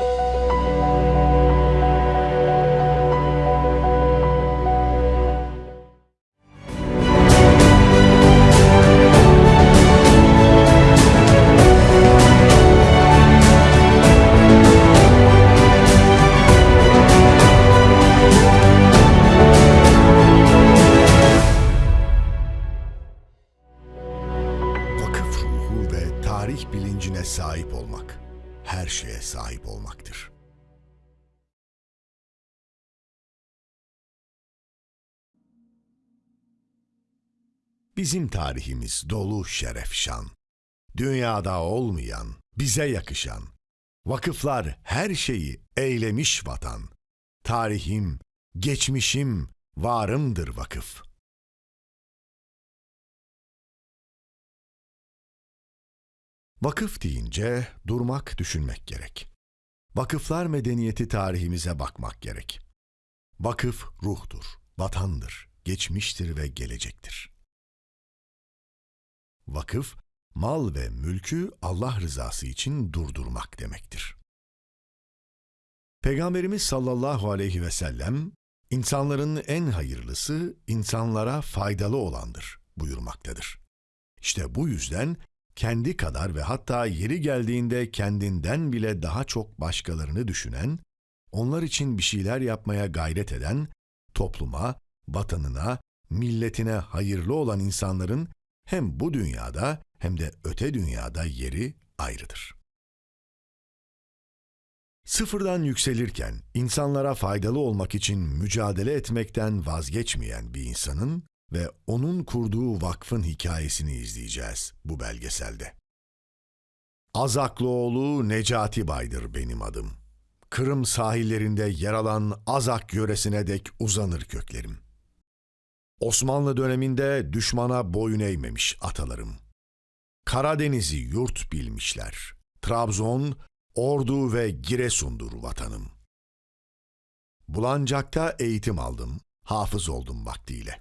Vakıf Bizim tarihimiz dolu şeref şan. Dünyada olmayan, bize yakışan. Vakıflar her şeyi eylemiş vatan. Tarihim, geçmişim, varımdır vakıf.'' Vakıf deyince durmak, düşünmek gerek. Vakıflar medeniyeti tarihimize bakmak gerek. Vakıf ruhtur, vatandır, geçmiştir ve gelecektir. Vakıf, mal ve mülkü Allah rızası için durdurmak demektir. Peygamberimiz sallallahu aleyhi ve sellem, insanların en hayırlısı insanlara faydalı olandır buyurmaktadır. İşte bu yüzden kendi kadar ve hatta yeri geldiğinde kendinden bile daha çok başkalarını düşünen, onlar için bir şeyler yapmaya gayret eden, topluma, vatanına, milletine hayırlı olan insanların hem bu dünyada hem de öte dünyada yeri ayrıdır. Sıfırdan yükselirken insanlara faydalı olmak için mücadele etmekten vazgeçmeyen bir insanın ve onun kurduğu vakfın hikayesini izleyeceğiz bu belgeselde. Azaklıoğlu Necati Bay'dır benim adım. Kırım sahillerinde yer alan Azak yöresine dek uzanır köklerim. Osmanlı döneminde düşmana boyun eğmemiş atalarım. Karadeniz'i yurt bilmişler. Trabzon, Ordu ve Giresun'dur vatanım. Bulancak'ta eğitim aldım, hafız oldum vaktiyle.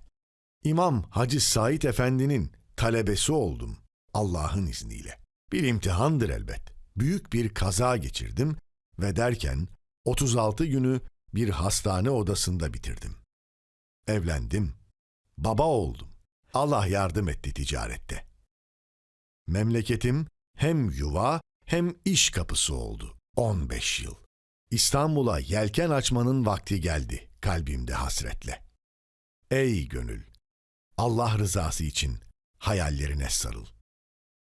İmam Hacı Said Efendi'nin talebesi oldum Allah'ın izniyle. Bir imtihandır elbet. Büyük bir kaza geçirdim ve derken 36 günü bir hastane odasında bitirdim. Evlendim. Baba oldum. Allah yardım etti ticarette. Memleketim hem yuva hem iş kapısı oldu. 15 yıl. İstanbul'a yelken açmanın vakti geldi kalbimde hasretle. Ey gönül! Allah rızası için hayallerine sarıl.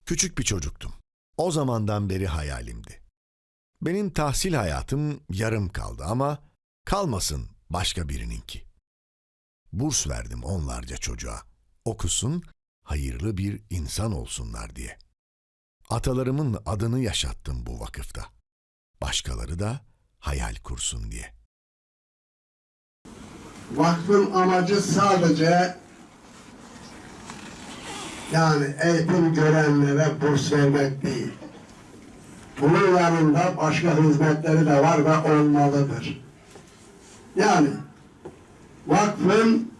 Küçük bir çocuktum. O zamandan beri hayalimdi. Benim tahsil hayatım yarım kaldı ama kalmasın başka birininki. Burs verdim onlarca çocuğa. Okusun, hayırlı bir insan olsunlar diye. Atalarımın adını yaşattım bu vakıfta. Başkaları da hayal kursun diye. Vakfın amacı sadece yani eğitim görenlere burs vermek değil. Bunun yanında başka hizmetleri de var ve olmalıdır. Yani vakfın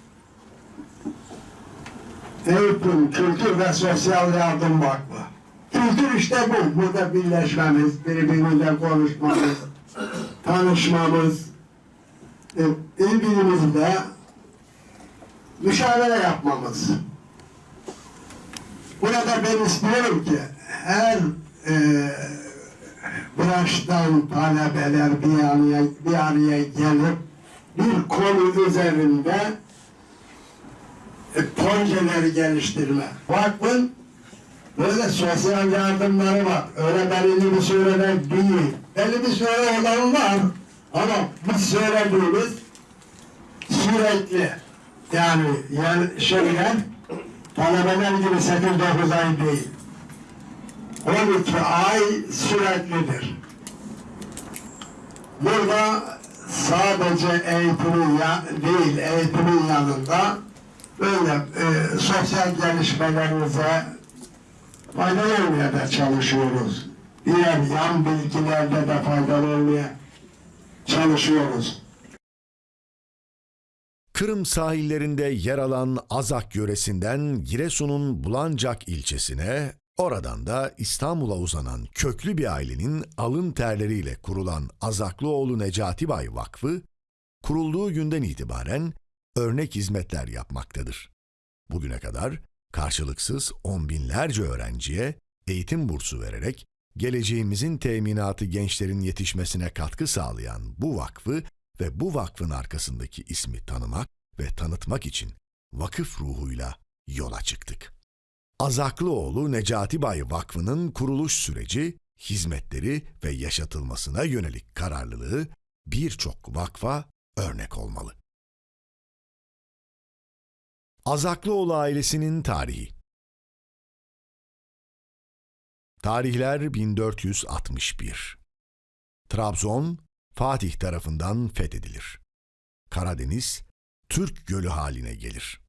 eğitim, kültür ve sosyal yardım vakfı. Kültür işte bu. Burada birleşmemiz, birbirimizle konuşmamız, tanışmamız, e, birbirimizle müşavere yapmamız. Burada ben istiyorum ki her e, branştan talebeler bir araya, bir araya gelip bir konu üzerinde e, projeleri geliştirme. Vakfın böyle sosyal yardımları var. Öyle belirli bir sürede değil. Belli bir süre olan var. Ama biz söylediğimiz sürekli yani, yani şeyler talebeler gibi 8-9 ay değil. 12 ay süreklidir. Burada sadece eğitimin ya, değil, eğitimin yanında böyle e, sosyal gelişmelerimize faydalı olmaya da çalışıyoruz. Diğer yan bilgilerde de faydalı olmaya çalışıyoruz. Kırım sahillerinde yer alan Azak yöresinden Giresun'un Bulancak ilçesine Oradan da İstanbul'a uzanan köklü bir ailenin alın terleriyle kurulan Azaklıoğlu Necati Bay Vakfı, kurulduğu günden itibaren örnek hizmetler yapmaktadır. Bugüne kadar karşılıksız on binlerce öğrenciye eğitim bursu vererek geleceğimizin teminatı gençlerin yetişmesine katkı sağlayan bu vakfı ve bu vakfın arkasındaki ismi tanımak ve tanıtmak için vakıf ruhuyla yola çıktık. Azaklıoğlu Necati Bay Vakfı'nın kuruluş süreci, hizmetleri ve yaşatılmasına yönelik kararlılığı birçok vakfa örnek olmalı. Azaklıoğlu ailesinin tarihi Tarihler 1461 Trabzon, Fatih tarafından fethedilir. Karadeniz, Türk gölü haline gelir.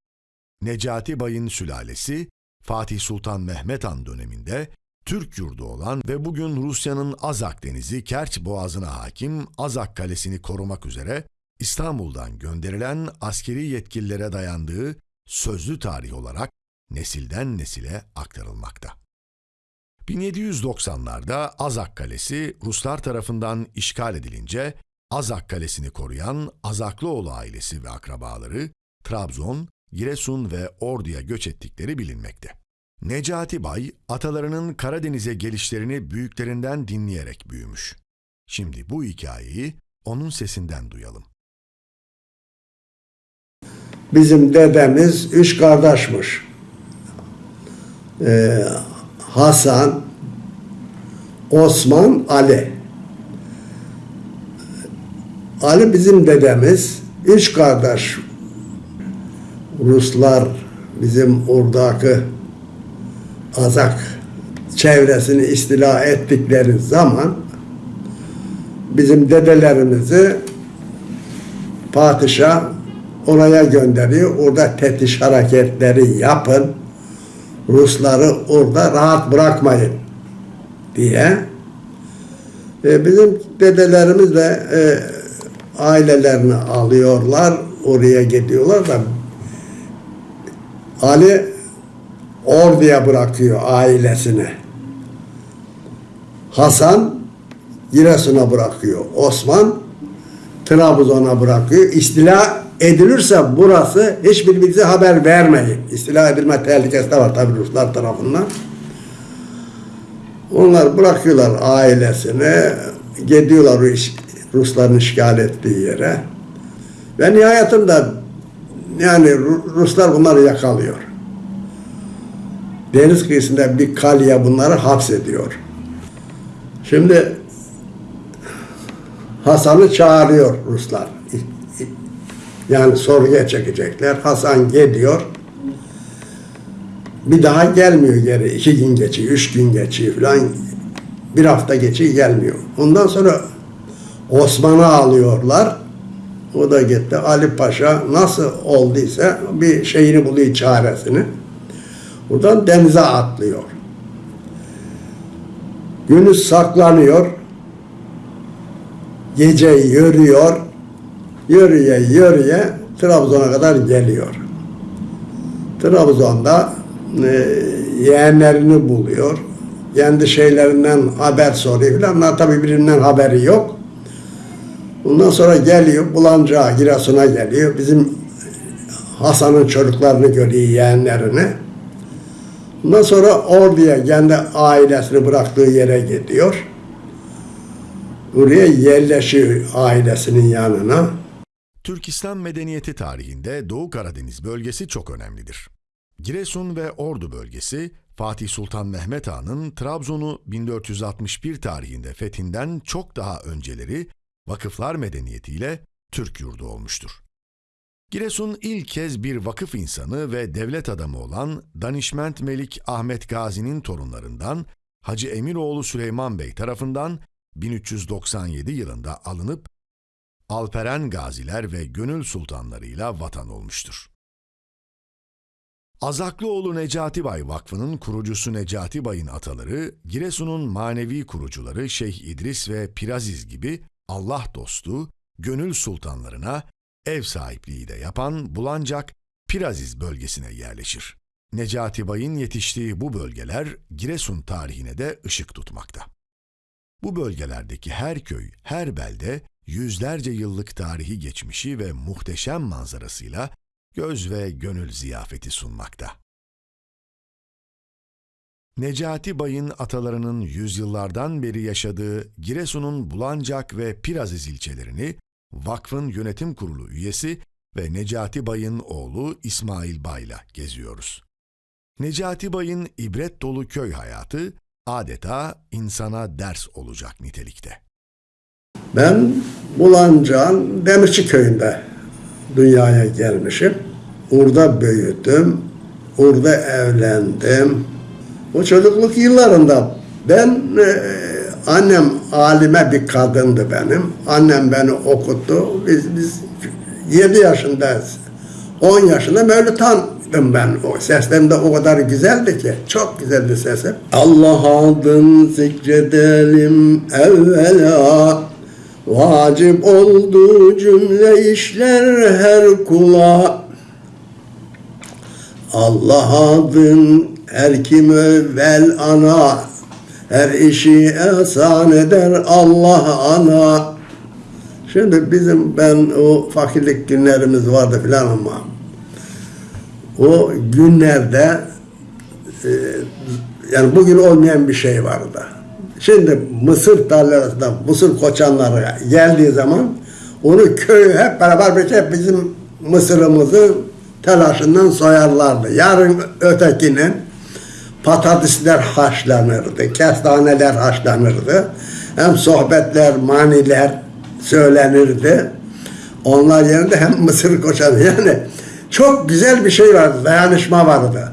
Necati Bay'ın sülalesi, Fatih Sultan Mehmet Han döneminde Türk yurdu olan ve bugün Rusya'nın Azak Denizi Kerç Boğazı'na hakim Azak Kalesi'ni korumak üzere İstanbul'dan gönderilen askeri yetkililere dayandığı sözlü tarih olarak nesilden nesile aktarılmakta. 1790'larda Azak Kalesi Ruslar tarafından işgal edilince Azak Kalesi'ni koruyan Azaklıoğlu ailesi ve akrabaları Trabzon, Giresun ve Ordu'ya göç ettikleri bilinmekte. Necati Bay, atalarının Karadeniz'e gelişlerini büyüklerinden dinleyerek büyümüş. Şimdi bu hikayeyi onun sesinden duyalım. Bizim dedemiz üç kardeşmiş. Ee, Hasan, Osman, Ali. Ali bizim dedemiz. Üç kardeş. Ruslar bizim oradaki Azak çevresini istila ettikleri zaman bizim dedelerimizi padişah oraya gönderiyor. Orada tetiş hareketleri yapın. Rusları orada rahat bırakmayın diye. E, bizim dedelerimiz de e, ailelerini alıyorlar. Oraya gidiyorlar da Ali Ordu'ya bırakıyor ailesini. Hasan Giresun'a bırakıyor. Osman Trabzon'a bırakıyor. İstila edilirse burası hiçbirbirinize haber vermeyin. İstila edilme tehlikesi de var tabi Ruslar tarafından. Onlar bırakıyorlar ailesini, gidiyorlar Rusların işgal ettiği yere. Ve nihayetinde yani Ru- Ruslar bunları yakalıyor. Deniz kıyısında bir kaleye bunları hapsediyor. Şimdi Hasan'ı çağırıyor Ruslar. Yani sorguya çekecekler. Hasan gidiyor. Bir daha gelmiyor geri. İki gün geçiyor, üç gün geçiyor falan. Bir hafta geçiyor gelmiyor. Ondan sonra Osman'ı alıyorlar. O da gitti. Ali Paşa nasıl olduysa bir şeyini buluyor çaresini. Buradan denize atlıyor. Gündüz saklanıyor. Gece yürüyor. Yürüye yürüye Trabzon'a kadar geliyor. Trabzon'da e, yeğenlerini buluyor. Kendi şeylerinden haber soruyor falan. Onlar tabii birbirinden haberi yok. Ondan sonra geliyor Bulancağa, Giresun'a geliyor. Bizim Hasan'ın çocuklarını görüyor, yeğenlerini. Ondan sonra Ordu'ya kendi ailesini bıraktığı yere gidiyor. Buraya yerleşiyor ailesinin yanına. Türk İslam medeniyeti tarihinde Doğu Karadeniz bölgesi çok önemlidir. Giresun ve Ordu bölgesi Fatih Sultan Mehmet Han'ın Trabzon'u 1461 tarihinde fethinden çok daha önceleri vakıflar medeniyetiyle Türk yurdu olmuştur. Giresun ilk kez bir vakıf insanı ve devlet adamı olan Danişment Melik Ahmet Gazi'nin torunlarından Hacı Emiroğlu Süleyman Bey tarafından 1397 yılında alınıp Alperen gaziler ve gönül sultanlarıyla vatan olmuştur. Azaklıoğlu Necati Bay Vakfı'nın kurucusu Necati Bay'ın ataları, Giresun'un manevi kurucuları Şeyh İdris ve Piraziz gibi Allah dostu, gönül sultanlarına ev sahipliği de yapan Bulancak, Piraziz bölgesine yerleşir. Necati Bay'ın yetiştiği bu bölgeler Giresun tarihine de ışık tutmakta. Bu bölgelerdeki her köy, her belde yüzlerce yıllık tarihi geçmişi ve muhteşem manzarasıyla göz ve gönül ziyafeti sunmakta. Necati Bay'ın atalarının yüzyıllardan beri yaşadığı Giresun'un Bulancak ve Piraziz ilçelerini vakfın yönetim kurulu üyesi ve Necati Bay'ın oğlu İsmail Bay'la geziyoruz. Necati Bay'ın ibret dolu köy hayatı adeta insana ders olacak nitelikte. Ben Bulancak'ın Demirci köyünde dünyaya gelmişim. Orada büyüdüm. Orada evlendim. O çocukluk yıllarında ben e, annem alime bir kadındı benim. Annem beni okuttu. Biz biz 7 yaşındayız. 10 yaşında Mevlüt'tandım ben. O seslerim de o kadar güzeldi ki. Çok güzeldi sesim. Allah adın zikredelim evvela. Vacip oldu cümle işler her kula. Allah adın her kim evvel ana. Her işi ehsan eder Allah ana. Şimdi bizim ben o fakirlik günlerimiz vardı filan ama o günlerde e, yani bugün olmayan bir şey vardı. Şimdi mısır tarlasında mısır koçanları geldiği zaman onu köy hep beraber bir şey bizim mısırımızı telaşından soyarlardı. Yarın ötekinin patatesler haşlanırdı, kestaneler haşlanırdı. Hem sohbetler, maniler söylenirdi. Onlar yerinde hem mısır koçanı yani çok güzel bir şey vardı, dayanışma vardı.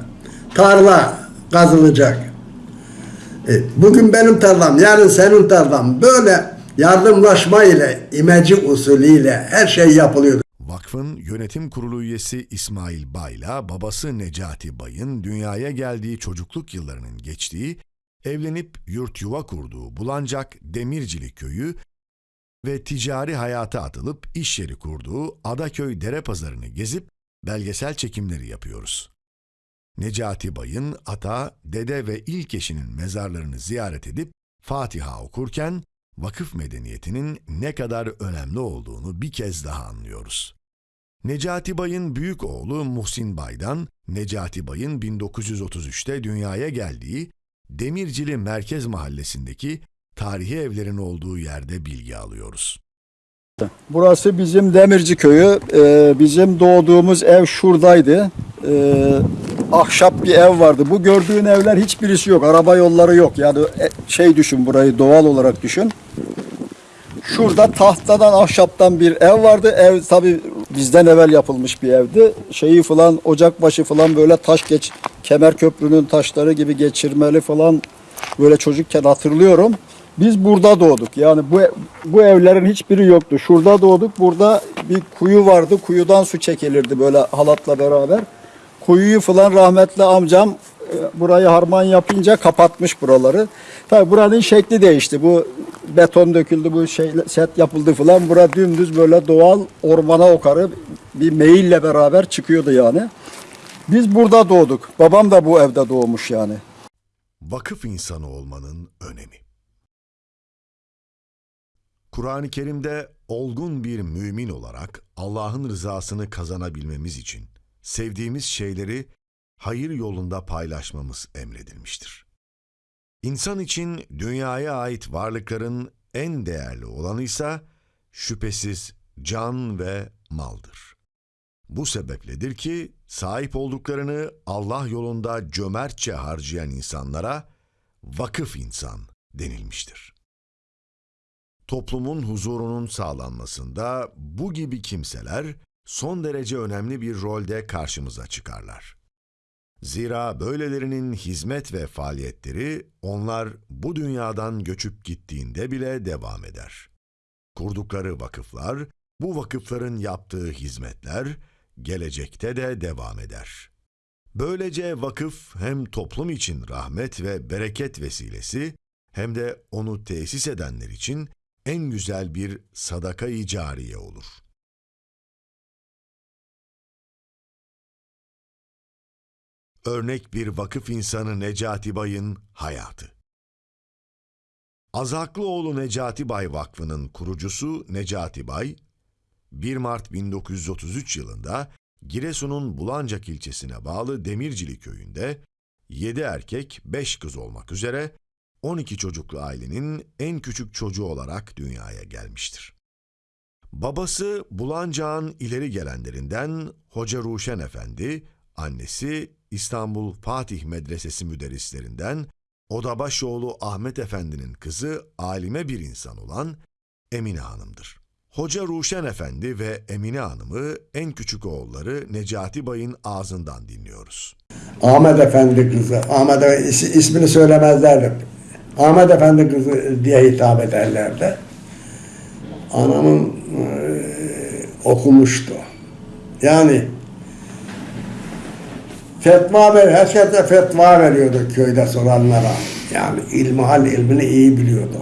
Tarla kazılacak. E, Bugün benim tarlam, yarın senin tarlam. Böyle yardımlaşma ile, imece usulüyle her şey yapılıyordu. Vakfın yönetim kurulu üyesi İsmail Bay'la babası Necati Bay'ın dünyaya geldiği çocukluk yıllarının geçtiği, evlenip yurt yuva kurduğu Bulancak Demircili köyü ve ticari hayata atılıp iş yeri kurduğu Adaköy Dere Pazarı'nı gezip belgesel çekimleri yapıyoruz. Necati Bay'ın ata, dede ve ilk eşinin mezarlarını ziyaret edip Fatiha okurken vakıf medeniyetinin ne kadar önemli olduğunu bir kez daha anlıyoruz. Necati Bay'ın büyük oğlu Muhsin Bay'dan Necati Bay'ın 1933'te dünyaya geldiği Demircili Merkez Mahallesi'ndeki tarihi evlerin olduğu yerde bilgi alıyoruz. Burası bizim Demirci köyü. Ee, bizim doğduğumuz ev şuradaydı. Ee, ahşap bir ev vardı. Bu gördüğün evler hiçbirisi yok. Araba yolları yok. Yani e, şey düşün burayı doğal olarak düşün. Şurada tahtadan, ahşaptan bir ev vardı. Ev tabi bizden evvel yapılmış bir evdi. Şeyi falan, ocakbaşı falan böyle taş geç, kemer köprünün taşları gibi geçirmeli falan böyle çocukken hatırlıyorum. Biz burada doğduk. Yani bu bu evlerin hiçbiri yoktu. Şurada doğduk. Burada bir kuyu vardı. Kuyudan su çekilirdi böyle halatla beraber. Kuyuyu falan rahmetli amcam e, burayı harman yapınca kapatmış buraları. Tabii buranın şekli değişti. Bu beton döküldü, bu şey set yapıldı falan. Bura dümdüz böyle doğal ormana okarı bir meyille beraber çıkıyordu yani. Biz burada doğduk. Babam da bu evde doğmuş yani. Vakıf insanı olmanın önemi. Kur'an-ı Kerim'de olgun bir mümin olarak Allah'ın rızasını kazanabilmemiz için sevdiğimiz şeyleri hayır yolunda paylaşmamız emredilmiştir. İnsan için dünyaya ait varlıkların en değerli olanı ise şüphesiz can ve maldır. Bu sebepledir ki sahip olduklarını Allah yolunda cömertçe harcayan insanlara vakıf insan denilmiştir. Toplumun huzurunun sağlanmasında bu gibi kimseler son derece önemli bir rolde karşımıza çıkarlar. Zira böylelerinin hizmet ve faaliyetleri onlar bu dünyadan göçüp gittiğinde bile devam eder. Kurdukları vakıflar, bu vakıfların yaptığı hizmetler gelecekte de devam eder. Böylece vakıf hem toplum için rahmet ve bereket vesilesi hem de onu tesis edenler için en güzel bir sadaka-i cariye olur. Örnek bir vakıf insanı Necati Bay'ın hayatı. Azaklıoğlu Necati Bay Vakfı'nın kurucusu Necati Bay, 1 Mart 1933 yılında Giresun'un Bulancak ilçesine bağlı Demircili köyünde 7 erkek 5 kız olmak üzere 12 çocuklu ailenin en küçük çocuğu olarak dünyaya gelmiştir. Babası Bulancak'ın ileri gelenlerinden Hoca Ruşen Efendi, annesi İstanbul Fatih Medresesi müderrislerinden Odabaşoğlu Ahmet Efendi'nin kızı alime bir insan olan Emine Hanım'dır. Hoca Ruşen Efendi ve Emine Hanım'ı en küçük oğulları Necati Bay'ın ağzından dinliyoruz. Ahmet Efendi kızı. Ahmet Efendi is- ismini söylemezlerdi. Ahmet Efendi kızı diye hitap ederlerdi. Anamın eee, okumuştu. Yani fetva ver, herkese fetva veriyordu köyde soranlara. Yani ilmihal ilmini iyi biliyordu.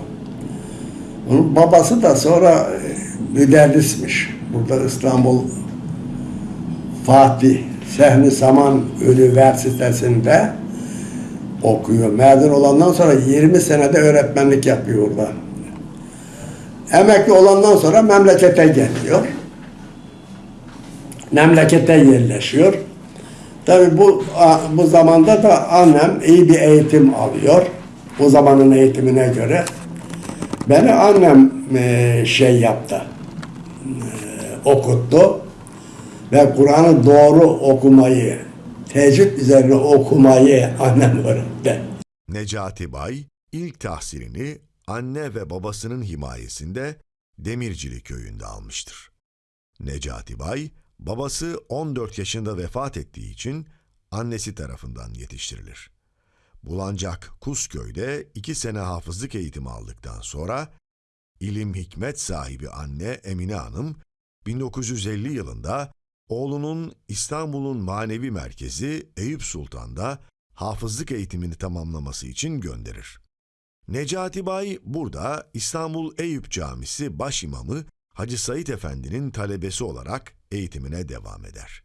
Onun babası da sonra e, müderrismiş. Burada İstanbul Fatih Sehni Saman Üniversitesi'nde okuyor. Mezun olandan sonra 20 senede öğretmenlik yapıyor orada. Emekli olandan sonra memlekete geliyor. Memlekete yerleşiyor. Tabi bu bu zamanda da annem iyi bir eğitim alıyor. O zamanın eğitimine göre. Beni annem e, şey yaptı. e, okuttu ve Kur'an'ı doğru okumayı, tecvid üzerine okumayı annem öğretti. Necati Bay ilk tahsilini anne ve babasının himayesinde Demircili köyünde almıştır. Necati Bay, babası 14 yaşında vefat ettiği için annesi tarafından yetiştirilir. Bulancak Kusköy'de iki sene hafızlık eğitimi aldıktan sonra ilim hikmet sahibi anne Emine Hanım 1950 yılında oğlunun İstanbul'un manevi merkezi Eyüp Sultan'da hafızlık eğitimini tamamlaması için gönderir. Necati Bay burada İstanbul Eyüp Camisi başimamı Hacı Said Efendi'nin talebesi olarak eğitimine devam eder.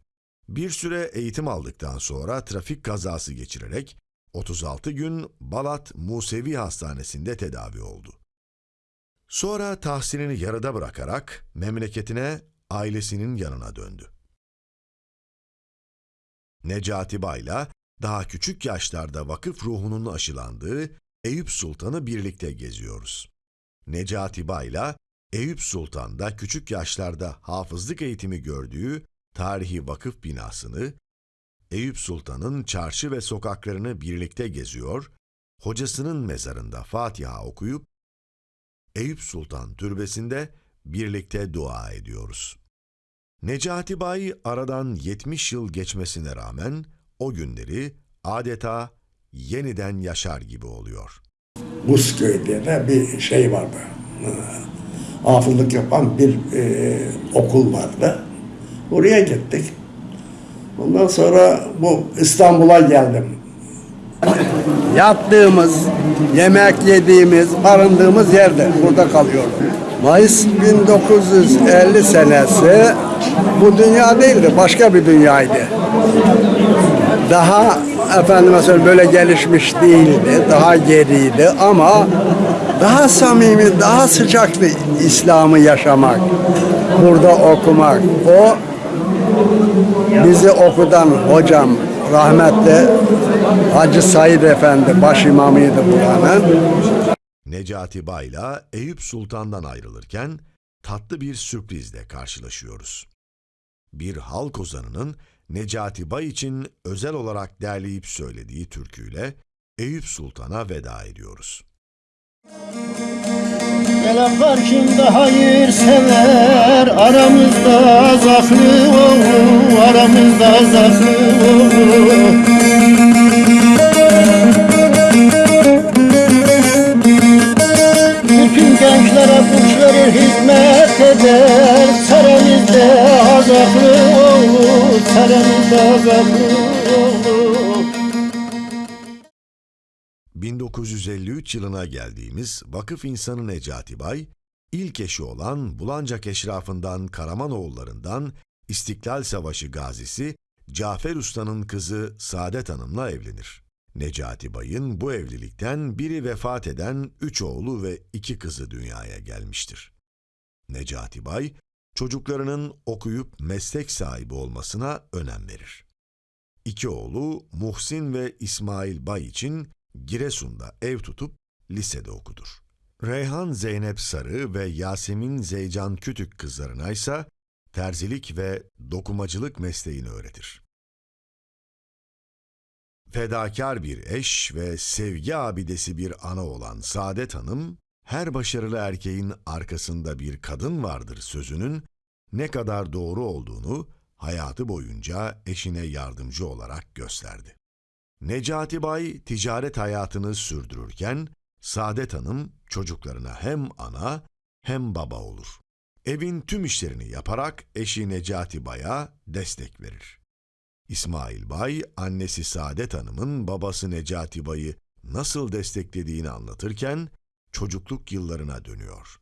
Bir süre eğitim aldıktan sonra trafik kazası geçirerek 36 gün Balat Musevi Hastanesi'nde tedavi oldu. Sonra tahsilini yarıda bırakarak memleketine, ailesinin yanına döndü. Necati Bay'la daha küçük yaşlarda vakıf ruhunun aşılandığı Eyüp Sultan'ı birlikte geziyoruz. Necati Bay'la Eyüp Sultan'da küçük yaşlarda hafızlık eğitimi gördüğü tarihi vakıf binasını, Eyüp Sultan'ın çarşı ve sokaklarını birlikte geziyor, hocasının mezarında Fatiha okuyup, Eyüp Sultan türbesinde birlikte dua ediyoruz. Necati Bay aradan 70 yıl geçmesine rağmen o günleri adeta yeniden yaşar gibi oluyor. Buzköy'de de bir şey vardı. Hafızlık yapan bir e, okul vardı. Oraya gittik. Ondan sonra bu İstanbul'a geldim. Yattığımız, yemek yediğimiz, barındığımız yerde burada kalıyordum. Mayıs 1950 senesi bu dünya değildi, başka bir dünyaydı. Daha efendime söyleyeyim böyle gelişmiş değildi, daha geriydi ama daha samimi, daha sıcaktı İslam'ı yaşamak, burada okumak. O bizi okudan hocam rahmetli Hacı Said Efendi baş imamıydı buranın. Necati Bay'la Eyüp Sultan'dan ayrılırken tatlı bir sürprizle karşılaşıyoruz. Bir halk ozanının Necati Bay için özel olarak derleyip söylediği türküyle Eyüp Sultan'a veda ediyoruz. Gelen karşımda hayır sever Aramızda zaklı olur Aramızda olur Bütün gençlere kuş hizmet eder Seremizde azaklı 1953 yılına geldiğimiz vakıf insanı Necati Bay, ilk eşi olan Bulancak eşrafından Karamanoğullarından İstiklal Savaşı gazisi Cafer Usta'nın kızı Saadet Hanım'la evlenir. Necati Bay'ın bu evlilikten biri vefat eden üç oğlu ve iki kızı dünyaya gelmiştir. Necati Bay, çocuklarının okuyup meslek sahibi olmasına önem verir. İki oğlu Muhsin ve İsmail Bay için Giresun'da ev tutup lisede okudur. Reyhan Zeynep Sarı ve Yasemin Zeycan Kütük kızlarına ise terzilik ve dokumacılık mesleğini öğretir. Fedakar bir eş ve sevgi abidesi bir ana olan Saadet Hanım, her başarılı erkeğin arkasında bir kadın vardır sözünün ne kadar doğru olduğunu hayatı boyunca eşine yardımcı olarak gösterdi. Necati Bay ticaret hayatını sürdürürken Saadet Hanım çocuklarına hem ana hem baba olur. Evin tüm işlerini yaparak eşi Necati Bay'a destek verir. İsmail Bay, annesi Saadet Hanım'ın babası Necati Bay'ı nasıl desteklediğini anlatırken çocukluk yıllarına dönüyor.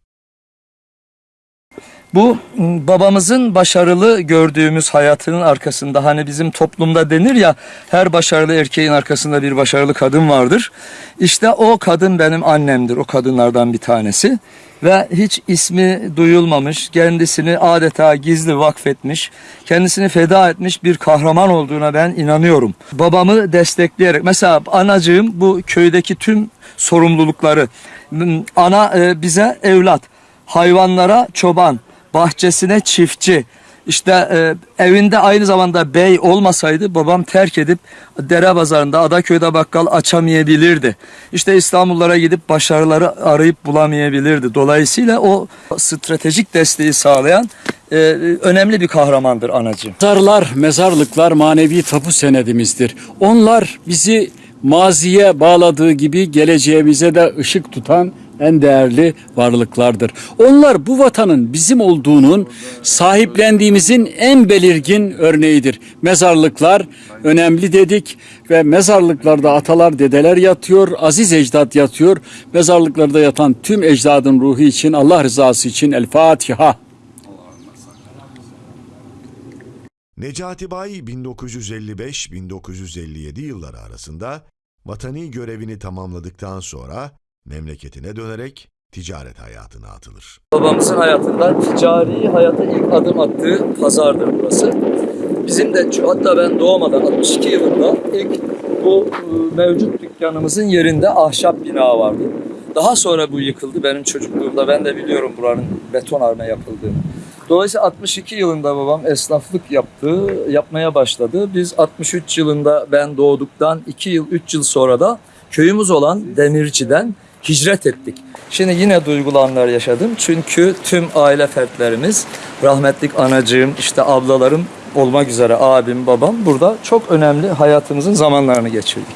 Bu m, babamızın başarılı gördüğümüz hayatının arkasında hani bizim toplumda denir ya her başarılı erkeğin arkasında bir başarılı kadın vardır. İşte o kadın benim annemdir o kadınlardan bir tanesi ve hiç ismi duyulmamış kendisini adeta gizli vakfetmiş kendisini feda etmiş bir kahraman olduğuna ben inanıyorum. Babamı destekleyerek mesela anacığım bu köydeki tüm sorumlulukları ana e, bize evlat hayvanlara çoban, bahçesine çiftçi. İşte e, evinde aynı zamanda bey olmasaydı babam terk edip dere pazarında Adaköy'de bakkal açamayabilirdi. İşte İstanbullara gidip başarıları arayıp bulamayabilirdi. Dolayısıyla o stratejik desteği sağlayan e, önemli bir kahramandır anacığım. Mezarlar, mezarlıklar manevi tapu senedimizdir. Onlar bizi maziye bağladığı gibi geleceğimize de ışık tutan en değerli varlıklardır. Onlar bu vatanın bizim olduğunun sahiplendiğimizin en belirgin örneğidir. Mezarlıklar önemli dedik ve mezarlıklarda atalar dedeler yatıyor, aziz ecdat yatıyor. Mezarlıklarda yatan tüm ecdadın ruhu için Allah rızası için El Fatiha. Necati Bay 1955-1957 yılları arasında vatani görevini tamamladıktan sonra memleketine dönerek ticaret hayatına atılır. Babamızın hayatında ticari hayata ilk adım attığı pazardır burası. Bizim de hatta ben doğmadan 62 yılında ilk bu e, mevcut dükkanımızın yerinde ahşap bina vardı. Daha sonra bu yıkıldı benim çocukluğumda. Ben de biliyorum buranın betonarme yapıldığını. Dolayısıyla 62 yılında babam esnaflık yaptı, yapmaya başladı. Biz 63 yılında ben doğduktan 2 yıl, 3 yıl sonra da köyümüz olan Demirci'den hicret ettik. Şimdi yine duygulanlar yaşadım. Çünkü tüm aile fertlerimiz, rahmetlik anacığım, işte ablalarım olmak üzere abim, babam burada çok önemli hayatımızın zamanlarını geçirdik.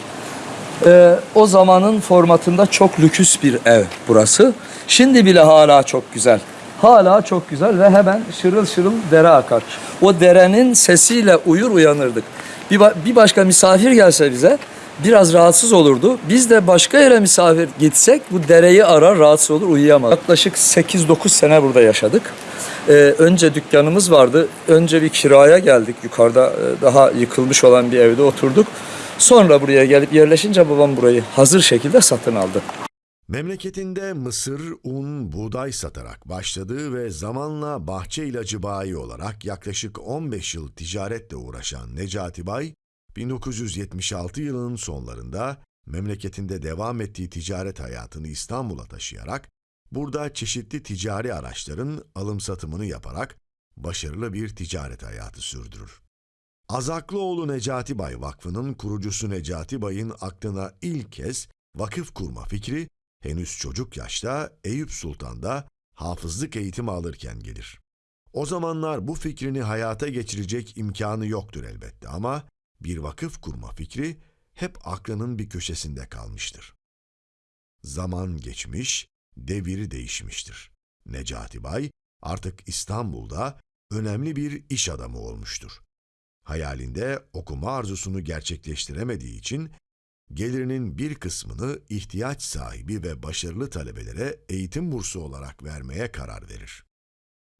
Ee, o zamanın formatında çok lüküs bir ev burası. Şimdi bile hala çok güzel. Hala çok güzel ve hemen şırıl şırıl dere akar. O derenin sesiyle uyur uyanırdık. Bir, ba- bir başka misafir gelse bize biraz rahatsız olurdu. Biz de başka yere misafir gitsek bu dereyi arar rahatsız olur uyuyamaz. Yaklaşık 8-9 sene burada yaşadık. Ee, önce dükkanımız vardı. Önce bir kiraya geldik. Yukarıda e, daha yıkılmış olan bir evde oturduk. Sonra buraya gelip yerleşince babam burayı hazır şekilde satın aldı. Memleketinde mısır, un, buğday satarak başladığı ve zamanla bahçe ilacı bayi olarak yaklaşık 15 yıl ticaretle uğraşan Necati Bay, 1976 yılının sonlarında memleketinde devam ettiği ticaret hayatını İstanbul'a taşıyarak, burada çeşitli ticari araçların alım satımını yaparak başarılı bir ticaret hayatı sürdürür. Azaklıoğlu Necati Bay Vakfı'nın kurucusu Necati Bay'ın aklına ilk kez vakıf kurma fikri henüz çocuk yaşta Eyüp Sultan'da hafızlık eğitimi alırken gelir. O zamanlar bu fikrini hayata geçirecek imkanı yoktur elbette ama bir vakıf kurma fikri hep aklının bir köşesinde kalmıştır. Zaman geçmiş, devir değişmiştir. Necati Bay artık İstanbul'da önemli bir iş adamı olmuştur. Hayalinde okuma arzusunu gerçekleştiremediği için gelirinin bir kısmını ihtiyaç sahibi ve başarılı talebelere eğitim bursu olarak vermeye karar verir.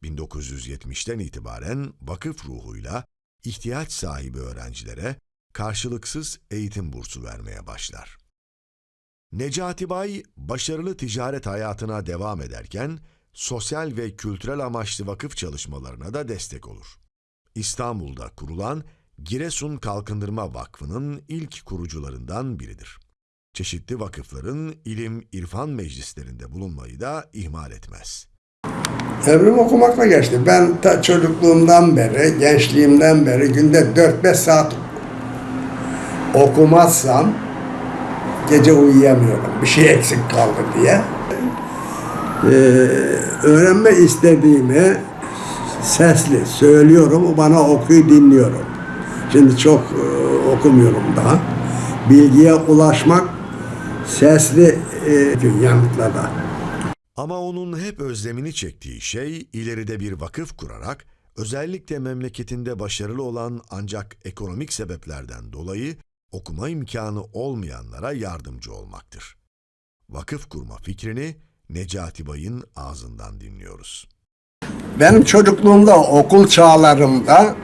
1970'ten itibaren vakıf ruhuyla ihtiyaç sahibi öğrencilere karşılıksız eğitim bursu vermeye başlar. Necati Bay başarılı ticaret hayatına devam ederken sosyal ve kültürel amaçlı vakıf çalışmalarına da destek olur. İstanbul'da kurulan Giresun Kalkındırma Vakfı'nın ilk kurucularından biridir. Çeşitli vakıfların ilim, irfan meclislerinde bulunmayı da ihmal etmez. Ömrüm okumakla geçti. Ben ta çocukluğumdan beri, gençliğimden beri günde 4-5 saat okumazsam gece uyuyamıyorum. Bir şey eksik kaldı diye. Ee, öğrenme istediğimi sesli söylüyorum. O bana okuyor, dinliyorum. Şimdi çok e, okumuyorum daha. Bilgiye ulaşmak sesli e, yanıtlarda. Ama onun hep özlemini çektiği şey ileride bir vakıf kurarak özellikle memleketinde başarılı olan ancak ekonomik sebeplerden dolayı okuma imkanı olmayanlara yardımcı olmaktır. Vakıf kurma fikrini Necati Bay'ın ağzından dinliyoruz. Benim çocukluğumda okul çağlarımda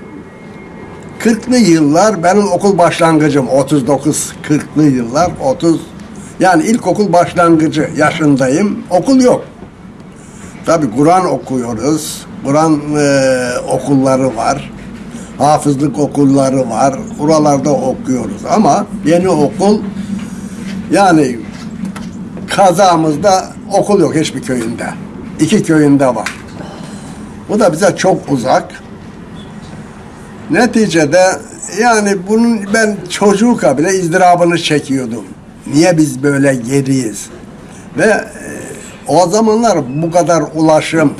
40'lı yıllar benim okul başlangıcım 39 40'lı yıllar 30 yani ilkokul başlangıcı yaşındayım. Okul yok. Tabi Kur'an okuyoruz. Kur'an e, okulları var. Hafızlık okulları var. Buralarda okuyoruz ama yeni okul yani kazamızda okul yok hiçbir köyünde. İki köyünde var. Bu da bize çok uzak. Neticede yani bunun ben çocuğu bile izdırabını çekiyordum. Niye biz böyle geriyiz? Ve e, o zamanlar bu kadar ulaşım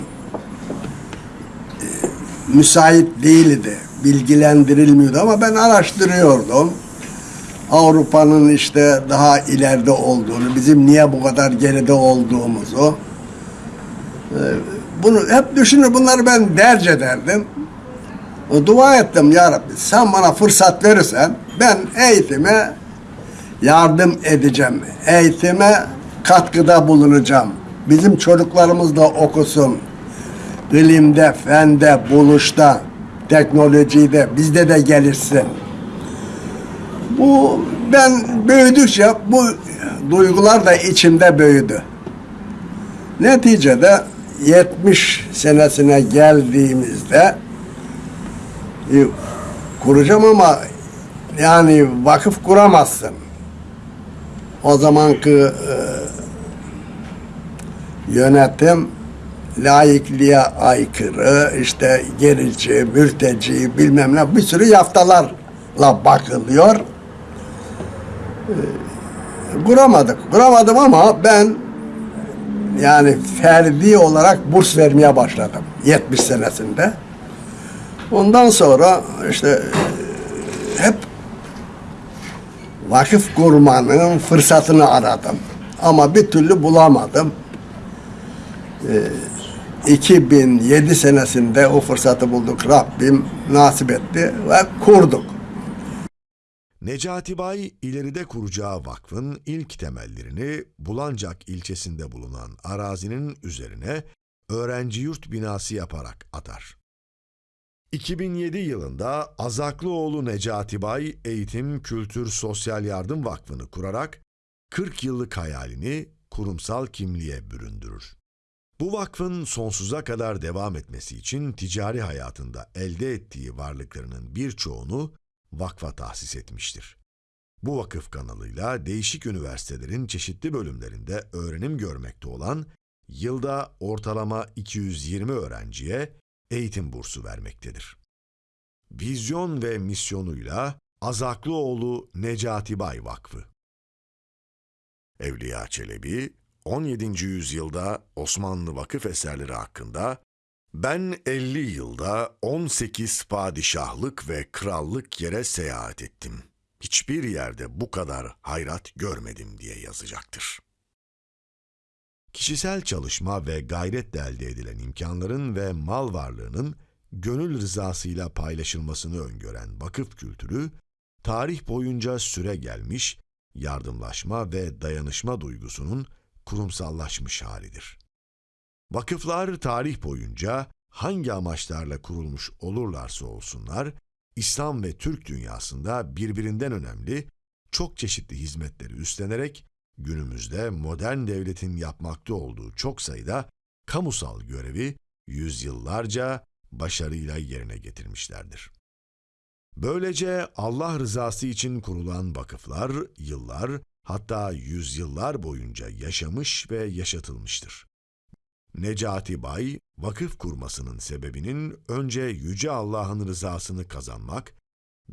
e, müsait değildi. Bilgilendirilmiyordu ama ben araştırıyordum. Avrupa'nın işte daha ileride olduğunu, bizim niye bu kadar geride olduğumuzu. E, bunu hep düşünür, bunları ben derc ederdim. Dua ettim ya Rabbi sen bana fırsat verirsen ben eğitime yardım edeceğim. Eğitime katkıda bulunacağım. Bizim çocuklarımız da okusun. İlimde, fende, buluşta, teknolojide bizde de gelirsin. Bu ben büyüdükçe bu duygular da içimde büyüdü. Neticede 70 senesine geldiğimizde e, kuracağım ama yani vakıf kuramazsın. O zamanki e, yönetim laikliğe aykırı, işte gerici, mürteci bilmem ne bir sürü yaftalarla bakılıyor. E, kuramadık. Kuramadım ama ben yani ferdi olarak burs vermeye başladım 70 senesinde. Ondan sonra işte hep vakıf kurmanın fırsatını aradım. Ama bir türlü bulamadım. Ee, 2007 senesinde o fırsatı bulduk. Rabbim nasip etti ve kurduk. Necati Bay ileride kuracağı vakfın ilk temellerini Bulancak ilçesinde bulunan arazinin üzerine öğrenci yurt binası yaparak atar. 2007 yılında Azaklıoğlu Necati Bay Eğitim, Kültür, Sosyal Yardım Vakfı'nı kurarak 40 yıllık hayalini kurumsal kimliğe büründürür. Bu vakfın sonsuza kadar devam etmesi için ticari hayatında elde ettiği varlıklarının birçoğunu vakfa tahsis etmiştir. Bu vakıf kanalıyla değişik üniversitelerin çeşitli bölümlerinde öğrenim görmekte olan yılda ortalama 220 öğrenciye eğitim bursu vermektedir. Vizyon ve misyonuyla Azaklıoğlu Necati Bay Vakfı Evliya Çelebi, 17. yüzyılda Osmanlı vakıf eserleri hakkında ben 50 yılda 18 padişahlık ve krallık yere seyahat ettim. Hiçbir yerde bu kadar hayrat görmedim diye yazacaktır. Kişisel çalışma ve gayretle elde edilen imkanların ve mal varlığının gönül rızasıyla paylaşılmasını öngören vakıf kültürü, tarih boyunca süre gelmiş, yardımlaşma ve dayanışma duygusunun kurumsallaşmış halidir. Vakıflar tarih boyunca hangi amaçlarla kurulmuş olurlarsa olsunlar, İslam ve Türk dünyasında birbirinden önemli, çok çeşitli hizmetleri üstlenerek günümüzde modern devletin yapmakta olduğu çok sayıda kamusal görevi yüzyıllarca başarıyla yerine getirmişlerdir. Böylece Allah rızası için kurulan vakıflar yıllar hatta yüzyıllar boyunca yaşamış ve yaşatılmıştır. Necati Bay, vakıf kurmasının sebebinin önce Yüce Allah'ın rızasını kazanmak,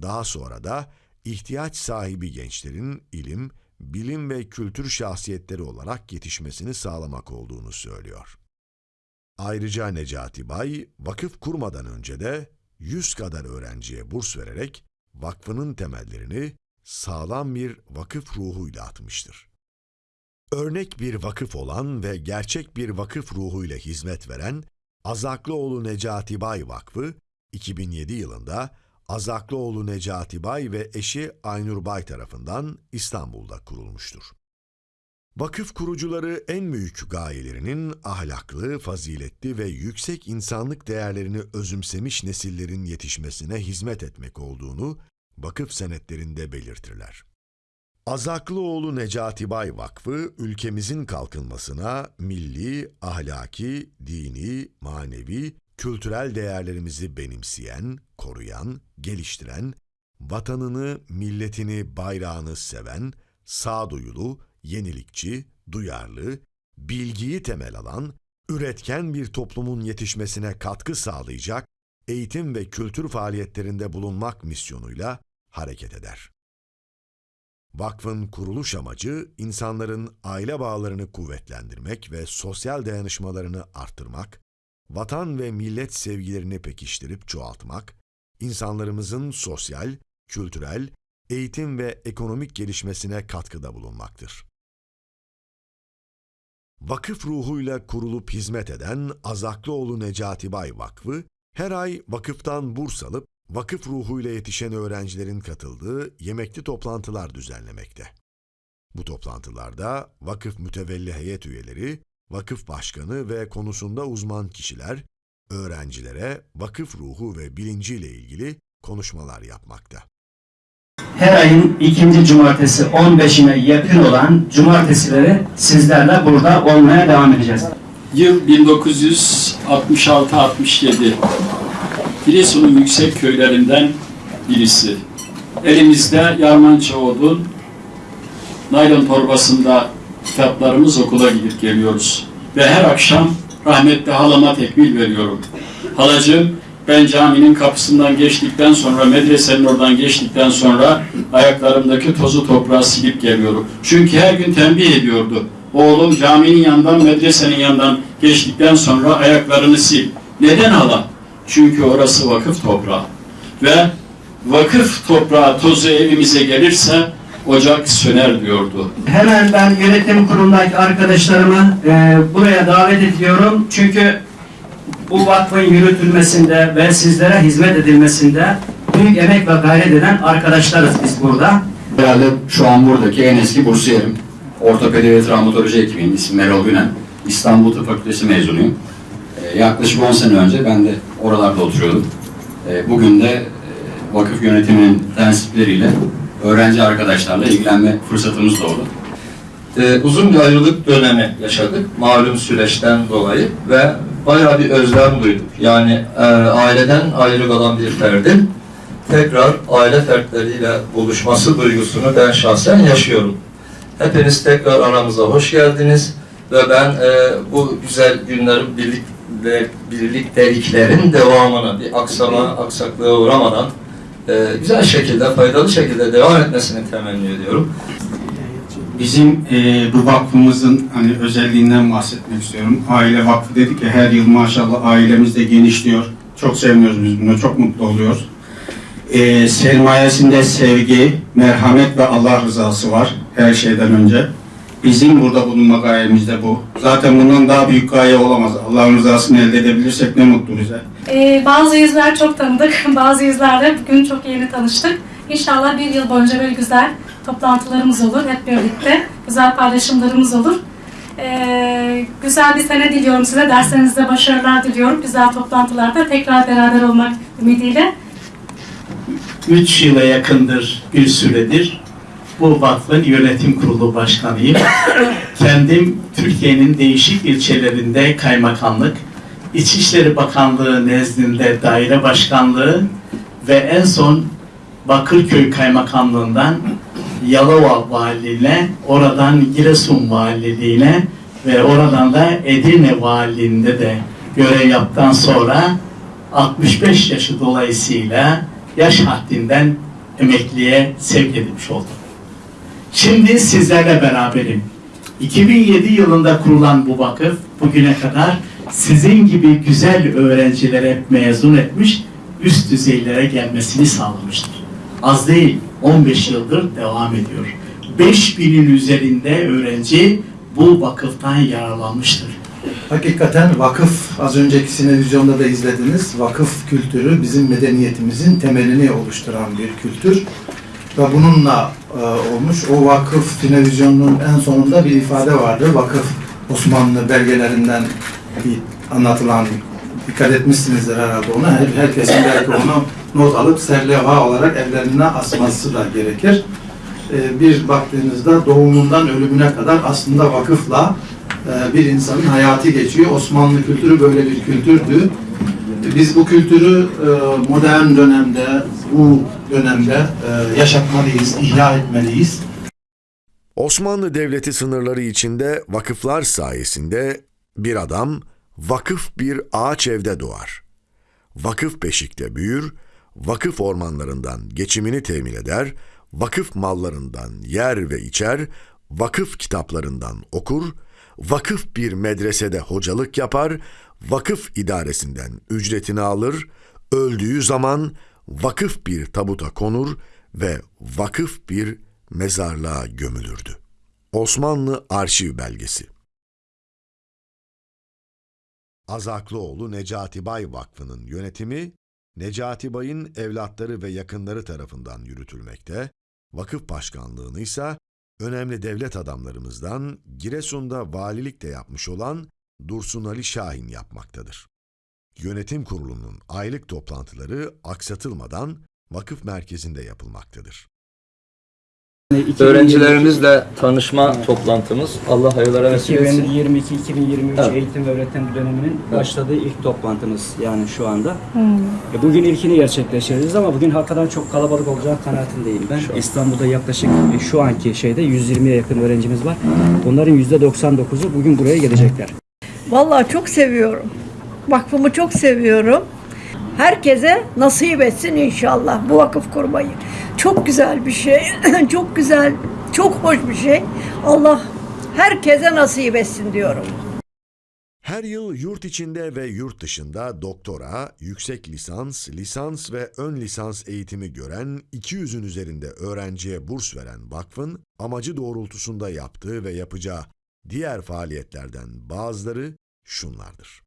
daha sonra da ihtiyaç sahibi gençlerin ilim, bilim ve kültür şahsiyetleri olarak yetişmesini sağlamak olduğunu söylüyor. Ayrıca Necati Bay, vakıf kurmadan önce de 100 kadar öğrenciye burs vererek vakfının temellerini sağlam bir vakıf ruhuyla atmıştır. Örnek bir vakıf olan ve gerçek bir vakıf ruhuyla hizmet veren Azaklıoğlu Necati Bay Vakfı, 2007 yılında Azaklıoğlu Necati Bay ve eşi Aynur Bay tarafından İstanbul'da kurulmuştur. Vakıf kurucuları en büyük gayelerinin ahlaklı, faziletli ve yüksek insanlık değerlerini özümsemiş nesillerin yetişmesine hizmet etmek olduğunu vakıf senetlerinde belirtirler. Azaklıoğlu Necati Bay Vakfı, ülkemizin kalkınmasına milli, ahlaki, dini, manevi, kültürel değerlerimizi benimseyen, koruyan, geliştiren, vatanını, milletini, bayrağını seven, sağduyulu, yenilikçi, duyarlı, bilgiyi temel alan, üretken bir toplumun yetişmesine katkı sağlayacak eğitim ve kültür faaliyetlerinde bulunmak misyonuyla hareket eder. Vakfın kuruluş amacı insanların aile bağlarını kuvvetlendirmek ve sosyal dayanışmalarını arttırmak, vatan ve millet sevgilerini pekiştirip çoğaltmak, insanlarımızın sosyal, kültürel, eğitim ve ekonomik gelişmesine katkıda bulunmaktır. Vakıf ruhuyla kurulup hizmet eden Azaklıoğlu Necati Bay Vakfı, her ay vakıftan burs alıp vakıf ruhuyla yetişen öğrencilerin katıldığı yemekli toplantılar düzenlemekte. Bu toplantılarda vakıf mütevelli heyet üyeleri, vakıf başkanı ve konusunda uzman kişiler, öğrencilere vakıf ruhu ve bilinciyle ilgili konuşmalar yapmakta. her ayın ikinci cumartesi 15'ine yakın olan cumartesileri sizlerle burada olmaya devam edeceğiz. Yıl 1966-67. Giresun'un yüksek köylerinden birisi. Elimizde Yarmanca odun, naylon torbasında kitaplarımız okula gidip geliyoruz. Ve her akşam rahmetli halama tekmil veriyorum. Halacığım ben caminin kapısından geçtikten sonra, medresenin oradan geçtikten sonra ayaklarımdaki tozu toprağı silip geliyorum. Çünkü her gün tembih ediyordu. Oğlum caminin yanından, medresenin yanından geçtikten sonra ayaklarını sil. Neden hala? Çünkü orası vakıf toprağı. Ve vakıf toprağı tozu evimize gelirse ocak söner diyordu. Hemen ben yönetim kurulundaki arkadaşlarımı e, buraya davet ediyorum. Çünkü bu vakfın yürütülmesinde ve sizlere hizmet edilmesinde büyük emek ve gayret eden arkadaşlarız biz burada. Herhalde şu an buradaki en eski bursiyerim. Ortopedi ve travmatoloji hekimiyim. İsmim Erol Günen. İstanbul Tıp Fakültesi mezunuyum. Ee, yaklaşık 10 sene önce ben de oralarda oturuyordum. Ee, bugün de e, vakıf yönetiminin tensipleriyle öğrenci arkadaşlarla ilgilenme fırsatımız doğdu. Ee, uzun bir ayrılık dönemi yaşadık malum süreçten dolayı ve bayağı bir özlem duyduk. Yani e, aileden ayrı kalan bir ferdin tekrar aile fertleriyle buluşması duygusunu ben şahsen yaşıyorum. Hepiniz tekrar aramıza hoş geldiniz ve ben e, bu güzel günlerin birlik, ve birlikteliklerin devamını bir aksama, aksaklığa uğramadan e, güzel şekilde, faydalı şekilde devam etmesini temenni ediyorum. Bizim e, bu vakfımızın hani özelliğinden bahsetmek istiyorum. Aile vakfı dedik ya her yıl maşallah ailemiz de genişliyor. Çok seviniyoruz biz buna, çok mutlu oluyoruz. E, sermayesinde sevgi, merhamet ve Allah rızası var her şeyden önce. Bizim burada bulunma gayemiz de bu. Zaten bundan daha büyük gaye olamaz. Allah'ın rızasını elde edebilirsek ne mutlu bize. Ee, bazı yüzler çok tanıdık, bazı yüzlerle bugün çok yeni tanıştık. İnşallah bir yıl boyunca böyle güzel toplantılarımız olur hep birlikte. Güzel paylaşımlarımız olur. Ee, güzel bir sene diliyorum size. Derslerinizde başarılar diliyorum. Güzel toplantılarda tekrar beraber olmak ümidiyle. 3 yıla yakındır bir süredir bu vakfın yönetim kurulu başkanıyım. Kendim Türkiye'nin değişik ilçelerinde kaymakamlık, İçişleri Bakanlığı nezdinde daire başkanlığı ve en son Bakırköy Kaymakamlığından Yalova Valiliğine, oradan Giresun Valiliğine ve oradan da Edirne Valiliğinde de görev yaptıktan sonra 65 yaşı dolayısıyla yaş haddinden emekliye sevk edilmiş oldum. Şimdi sizlerle beraberim. 2007 yılında kurulan bu vakıf bugüne kadar sizin gibi güzel öğrencilere mezun etmiş, üst düzeylere gelmesini sağlamıştır. Az değil, 15 yıldır devam ediyor. 5000'in üzerinde öğrenci bu vakıftan yararlanmıştır. Hakikaten vakıf, az önceki sinevizyonda da izlediniz, vakıf kültürü bizim medeniyetimizin temelini oluşturan bir kültür. Ve bununla e, olmuş, o vakıf sinevizyonunun en sonunda bir ifade vardı. Vakıf Osmanlı belgelerinden bir anlatılan, dikkat etmişsinizdir herhalde ona. Her, herkesin belki onu not alıp serlevha olarak evlerine asması da gerekir. E, bir baktığınızda doğumundan ölümüne kadar aslında vakıfla e, bir insanın hayatı geçiyor. Osmanlı kültürü böyle bir kültürdü. Biz bu kültürü e, modern dönemde, bu dönemde e, yaşatmalıyız, ihya etmeliyiz. Osmanlı Devleti sınırları içinde vakıflar sayesinde bir adam vakıf bir ağaç evde doğar. Vakıf beşikte büyür, vakıf ormanlarından geçimini temin eder, vakıf mallarından yer ve içer, vakıf kitaplarından okur, vakıf bir medresede hocalık yapar, vakıf idaresinden ücretini alır, öldüğü zaman vakıf bir tabuta konur ve vakıf bir mezarlığa gömülürdü. Osmanlı Arşiv Belgesi Azaklıoğlu Necati Bay Vakfı'nın yönetimi, Necati Bay'ın evlatları ve yakınları tarafından yürütülmekte, vakıf başkanlığını ise önemli devlet adamlarımızdan Giresun'da valilik de yapmış olan Dursun Ali Şahin yapmaktadır. Yönetim kurulunun aylık toplantıları aksatılmadan vakıf merkezinde yapılmaktadır. Öğrencilerimizle tanışma toplantımız Allah hayırlara vesile etsin. 2022-2023 Evet. eğitim ve öğretim döneminin başladığı ilk toplantımız yani şu anda. E, Bugün ilkini gerçekleştireceğiz ama bugün hakikaten çok kalabalık olacağı kanaatindeyim ben. İstanbul'da yaklaşık e, şu anki şeyde 120'ye yakın öğrencimiz var. Bunların %99'u bugün buraya gelecekler. Vallahi çok seviyorum. Vakfımı çok seviyorum. Herkese nasip etsin inşallah bu vakıf kurmayı. Çok güzel bir şey. çok güzel, çok hoş bir şey. Allah herkese nasip etsin diyorum. Her yıl yurt içinde ve yurt dışında doktora, yüksek lisans, lisans ve ön lisans eğitimi gören 200'ün üzerinde öğrenciye burs veren vakfın amacı doğrultusunda yaptığı ve yapacağı diğer faaliyetlerden bazıları şunlardır.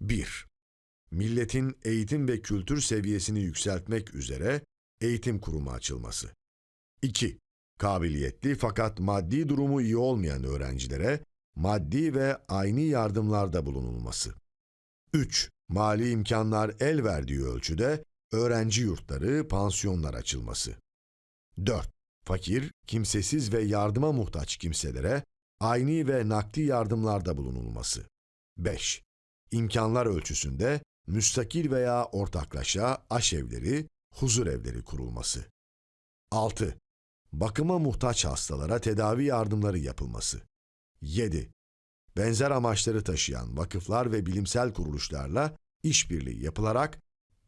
1. Milletin eğitim ve kültür seviyesini yükseltmek üzere eğitim kurumu açılması. 2. Kabiliyetli fakat maddi durumu iyi olmayan öğrencilere maddi ve aynı yardımlarda bulunulması. 3. Mali imkanlar el verdiği ölçüde öğrenci yurtları, pansiyonlar açılması. 4. Fakir, kimsesiz ve yardıma muhtaç kimselere aynı ve nakdi yardımlarda bulunulması. 5. İmkanlar ölçüsünde müstakil veya ortaklaşa aşevleri, huzur evleri kurulması. 6. Bakıma muhtaç hastalara tedavi yardımları yapılması. 7. Benzer amaçları taşıyan vakıflar ve bilimsel kuruluşlarla işbirliği yapılarak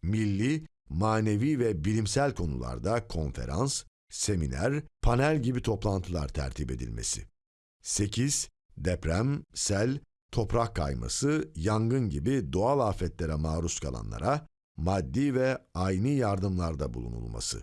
milli, manevi ve bilimsel konularda konferans, seminer, panel gibi toplantılar tertip edilmesi. 8. Deprem, sel, toprak kayması, yangın gibi doğal afetlere maruz kalanlara maddi ve aynı yardımlarda bulunulması.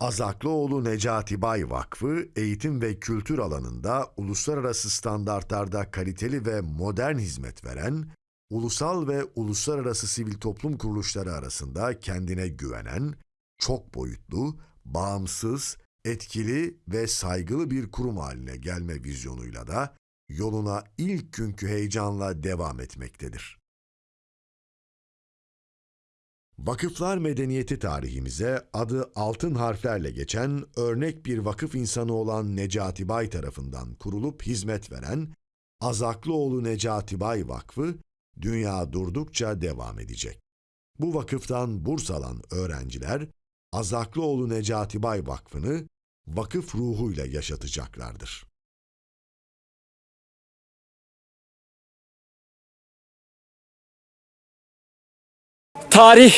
Azaklıoğlu Necati Bay Vakfı, eğitim ve kültür alanında uluslararası standartlarda kaliteli ve modern hizmet veren, ulusal ve uluslararası sivil toplum kuruluşları arasında kendine güvenen, çok boyutlu, bağımsız, etkili ve saygılı bir kurum haline gelme vizyonuyla da yoluna ilk günkü heyecanla devam etmektedir. Vakıflar medeniyeti tarihimize adı altın harflerle geçen örnek bir vakıf insanı olan Necati Bay tarafından kurulup hizmet veren Azaklıoğlu Necati Bay Vakfı dünya durdukça devam edecek. Bu vakıftan burs alan öğrenciler Azaklıoğlu Necati Bay Vakfı'nı vakıf ruhuyla yaşatacaklardır. Tarih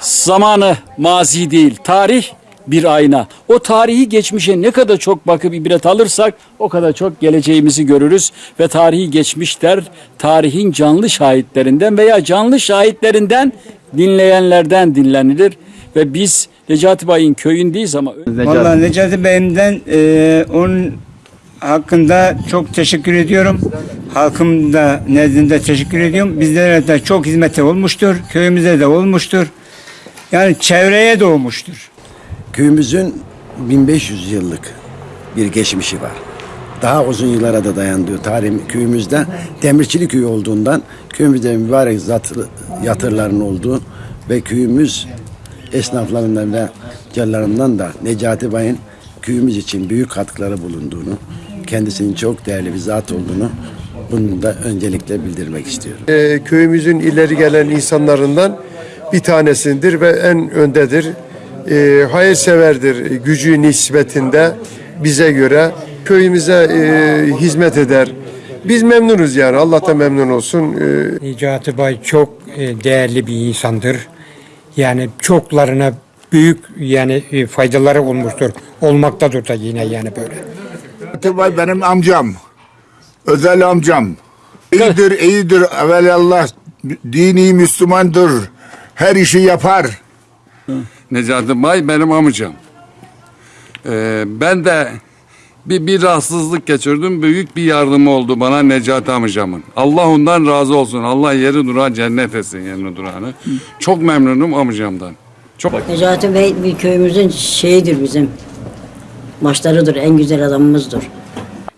zamanı mazi değil. Tarih bir ayna. O tarihi geçmişe ne kadar çok bakıp ibret alırsak o kadar çok geleceğimizi görürüz ve tarihi geçmişler tarihin canlı şahitlerinden veya canlı şahitlerinden dinleyenlerden dinlenilir ve biz Necati Bay'ın köyündeyiz ama Vallahi Necati Bey'imden e, hakkında çok teşekkür ediyorum. Halkım da nezdinde teşekkür ediyorum. Bizlere de çok hizmeti olmuştur. Köyümüze de olmuştur. Yani çevreye de olmuştur. Köyümüzün 1500 yıllık bir geçmişi var. Daha uzun yıllara da dayandığı tarih köyümüzde demirçilik köyü olduğundan köyümüzde mübarek zatı- yatırların olduğu ve köyümüz esnaflarından ve tüccarlarından da Necati Bay'ın köyümüz için büyük katkıları bulunduğunu, kendisinin çok değerli bir zat olduğunu bunu da öncelikle bildirmek istiyorum. Ee, köyümüzün ileri gelen insanlarından bir tanesindir ve en öndedir. Ee, hayırseverdir gücü nispetinde bize göre köyümüze e, hizmet eder. Biz memnunuz yani Allah da memnun olsun. Ee, Necati Bay çok e, değerli bir insandır. Yani çoklarına büyük yani e, faydaları olmuştur. Olmaktadır da yine yani böyle. Tubay benim amcam. Özel amcam. İyidir, iyidir. Evelallah dini Müslümandır. Her işi yapar. Necati Bay benim amcam. Ee, ben de bir, bir rahatsızlık geçirdim. Büyük bir yardımı oldu bana Necati amcamın. Allah ondan razı olsun. Allah yeri duran cennet etsin yerini duranı. Çok memnunum amcamdan. Çok Necati Bey bir köyümüzün şeyidir bizim. Başlarıdır, en güzel adamımızdır.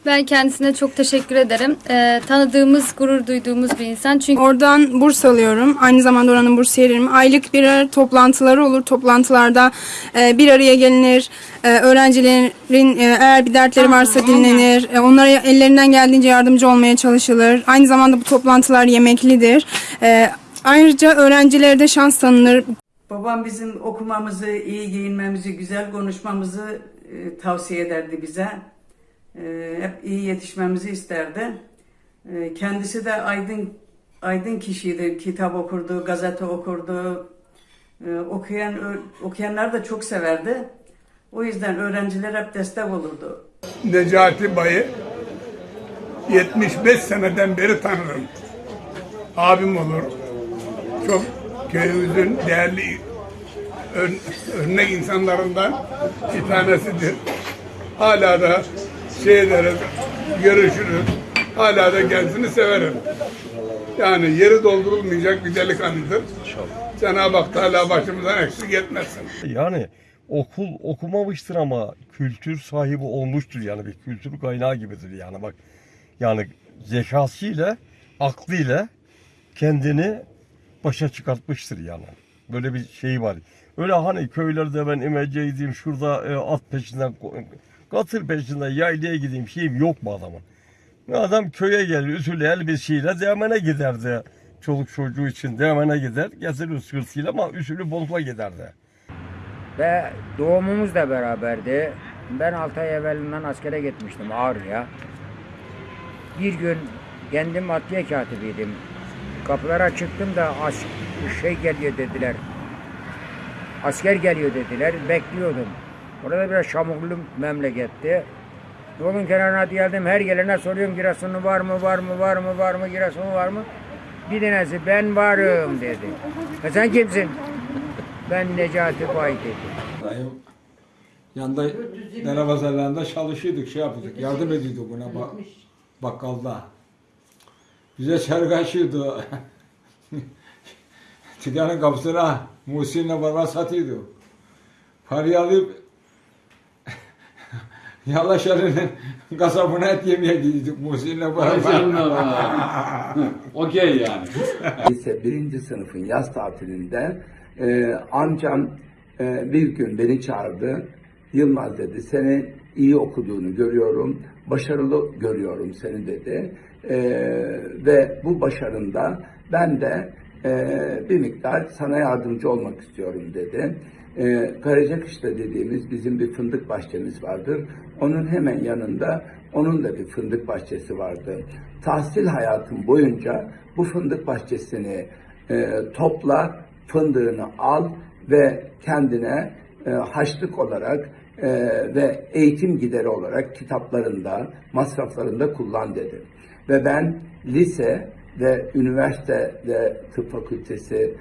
Ben kendisine çok teşekkür ederim. Ee, tanıdığımız, gurur duyduğumuz bir insan. Çünkü Oradan burs alıyorum. Aynı zamanda oranın bursiyeriyim. Aylık birer toplantıları olur. Toplantılarda e, bir araya gelinir. E, öğrencilerin e, eğer bir dertleri varsa dinlenir. E, onlara ellerinden geldiğince yardımcı olmaya çalışılır. Aynı zamanda bu toplantılar yemeklidir. E, ayrıca öğrencilere de şans tanınır. Babam bizim okumamızı, iyi giyinmemizi, güzel konuşmamızı e, tavsiye ederdi bize. E, hep iyi yetişmemizi isterdi. E, kendisi de aydın aydın kişiydi. Kitap okurdu, gazete okurdu. Okuyan okuyanlar da çok severdi. O yüzden öğrenciler hep destek olurdu. Necati Bay'ı 75 seneden beri tanırım. Abim olur. Çok köyümüzün değerli ör- örnek insanlarından bir tanesidir. Hala da şey ederiz, görüşürüz. Hala da kendisini severim. Yani yeri doldurulmayacak bir delikanlıdır. Cenab-ı Hak Teala başımızdan eksik etmesin. Yani okul okumamıştır ama kültür sahibi olmuştur yani bir kültür kaynağı gibidir yani bak yani zekasıyla aklıyla kendini başa çıkartmıştır yani böyle bir şey var. Öyle hani köylerde ben imeceydim şurada e, at peşinden katır peşinden yaylaya gideyim şeyim yok mu adamın? Adam köye gelir ütülü elbisiyle demene giderdi. Çoluk çocuğu için demene gider getirir sırtıyla ama ütülü bozma giderdi. Ve doğumumuz da beraberdi. Ben 6 ay evvelinden askere gitmiştim Ağrı'ya. Bir gün kendim adliye katibiydim. Kapılara çıktım da as şey geliyor dediler. Asker geliyor dediler. Bekliyordum. Orada biraz şamurlu memleketti. Yolun kenarına geldim. Her gelene soruyorum Giresun'u var mı, var mı, var mı, var mı, Giresun'u var mı? Bir tanesi ben varım dedi. E sen kimsin? Ben Necati Bay dedi. Dayım yanında dere pazarlarında çalışıyorduk, şey yapıyorduk, yardım ediyorduk buna bak, bakkalda. Bize çarık açıyordu. Dükkanın kapısına Muhsin'le beraber satıyordu. Parayı alıp Yalaşarı'nın kasabına et yemeye gidiyorduk Muhsin'le beraber. Okey yani. Lise birinci sınıfın yaz tatilinde e, amcam e, bir gün beni çağırdı. Yılmaz dedi seni iyi okuduğunu görüyorum, başarılı görüyorum seni dedi. E, ve bu başarında ben de bir miktar sana yardımcı olmak istiyorum dedi. E, Karacakışla dediğimiz bizim bir fındık bahçemiz vardır. Onun hemen yanında onun da bir fındık bahçesi vardı. Tahsil hayatım boyunca bu fındık bahçesini e, topla, fındığını al ve kendine e, haçlık olarak e, ve eğitim gideri olarak kitaplarında, masraflarında kullan dedi. Ve ben lise ve üniversite ve tıp fakültesi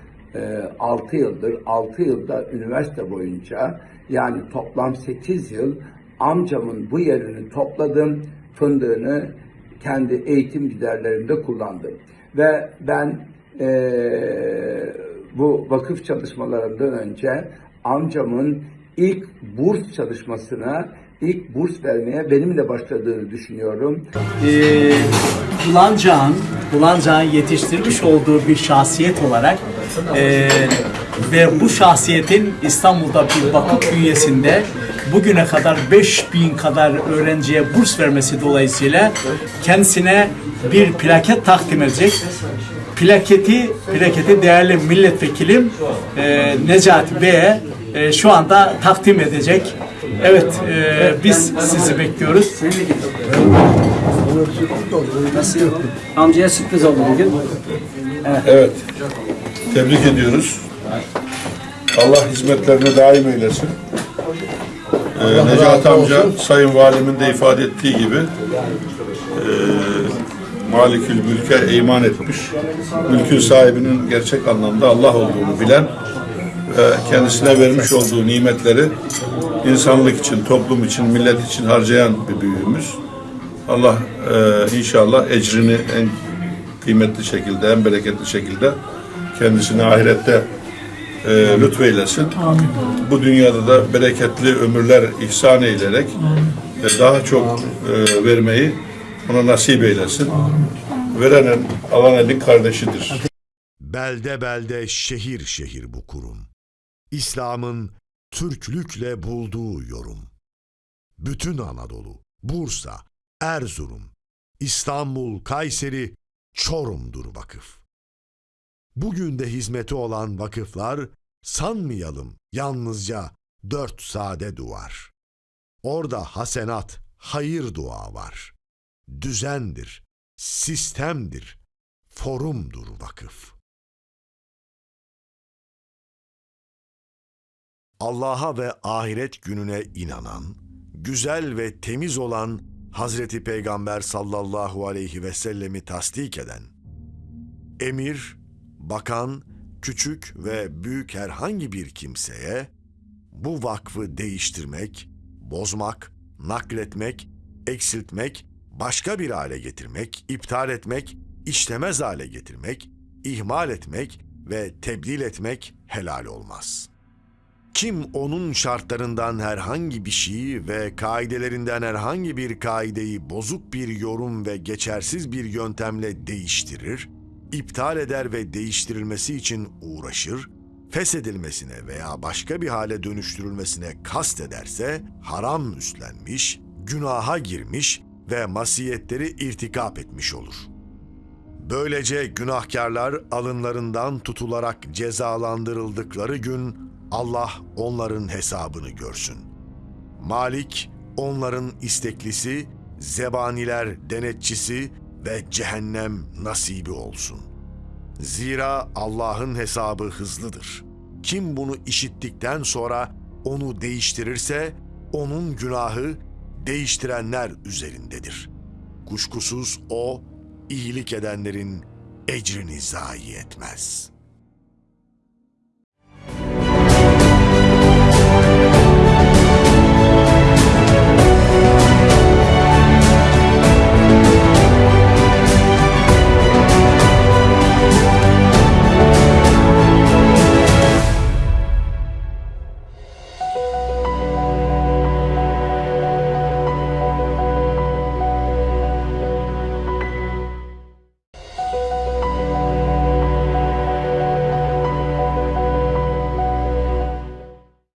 6 yıldır, 6 yılda üniversite boyunca yani toplam 8 yıl amcamın bu yerini topladım, fındığını kendi eğitim giderlerimde kullandım. Ve ben eee, bu vakıf çalışmalarından önce amcamın ilk burs çalışmasına, ilk burs vermeye benimle başladığını düşünüyorum. e, Bulancak'ın Bulancak'ın yetiştirmiş olduğu bir şahsiyet olarak e, ve bu şahsiyetin İstanbul'da bir vakıf bünyesinde bugüne kadar 5000 kadar öğrenciye burs vermesi dolayısıyla kendisine bir plaket takdim edecek. Plaketi, plaketi değerli milletvekilim e, Necati Bey'e e, şu anda takdim edecek. Evet, e, biz sizi bekliyoruz. Nasıl? Amcaya sürpriz oldu bugün. Evet. Tebrik ediyoruz. Allah hizmetlerine daim eylesin. Ee, Necati amca Sayın Valimin de ifade ettiği gibi e, Malikül Mülk'e iman etmiş. Mülkün sahibinin gerçek anlamda Allah olduğunu bilen ve kendisine vermiş olduğu nimetleri insanlık için, toplum için, millet için harcayan bir büyüğümüz. Allah e, inşallah ecrini en kıymetli şekilde, en bereketli şekilde kendisine ahirette e, lütfeylesin. Bu dünyada da bereketli ömürler ihsan eylerek e, daha çok e, vermeyi ona nasip eylesin. Verenin, alan elin kardeşidir. Belde belde şehir şehir bu kurum. İslam'ın Türklükle bulduğu yorum. Bütün Anadolu, Bursa, Erzurum, İstanbul, Kayseri, Çorum'dur vakıf. Bugün de hizmeti olan vakıflar sanmayalım yalnızca dört sade duvar. Orada hasenat, hayır dua var. Düzendir, sistemdir, forumdur vakıf. Allah'a ve ahiret gününe inanan, güzel ve temiz olan Hazreti Peygamber sallallahu aleyhi ve sellemi tasdik eden, emir, bakan, küçük ve büyük herhangi bir kimseye bu vakfı değiştirmek, bozmak, nakletmek, eksiltmek, başka bir hale getirmek, iptal etmek, işlemez hale getirmek, ihmal etmek ve tebdil etmek helal olmaz.'' Kim onun şartlarından herhangi bir şeyi ve kaidelerinden herhangi bir kaideyi bozuk bir yorum ve geçersiz bir yöntemle değiştirir, iptal eder ve değiştirilmesi için uğraşır, feshedilmesine veya başka bir hale dönüştürülmesine kast ederse haram üstlenmiş, günaha girmiş ve masiyetleri irtikap etmiş olur. Böylece günahkarlar alınlarından tutularak cezalandırıldıkları gün Allah onların hesabını görsün. Malik onların isteklisi, zebaniler denetçisi ve cehennem nasibi olsun. Zira Allah'ın hesabı hızlıdır. Kim bunu işittikten sonra onu değiştirirse onun günahı değiştirenler üzerindedir. Kuşkusuz o iyilik edenlerin ecrini zayi etmez.''